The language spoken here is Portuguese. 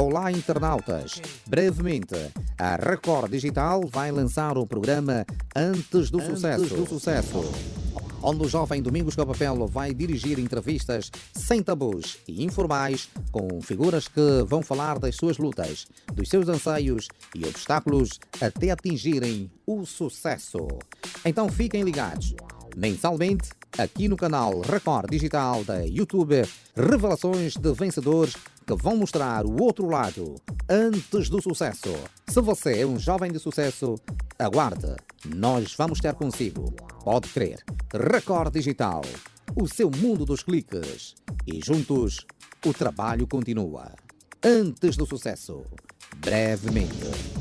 Olá, internautas! Brevemente, a Record Digital vai lançar o programa Antes do Antes Sucesso. Do sucesso onde o jovem Domingos Capapelo vai dirigir entrevistas sem tabus e informais com figuras que vão falar das suas lutas, dos seus anseios e obstáculos até atingirem o sucesso. Então fiquem ligados. Mensalmente, aqui no canal Record Digital da YouTube, revelações de vencedores que vão mostrar o outro lado antes do sucesso. Se você é um jovem de sucesso, aguarde, nós vamos ter consigo. Pode crer. Record Digital, o seu mundo dos cliques. E juntos, o trabalho continua. Antes do sucesso, brevemente.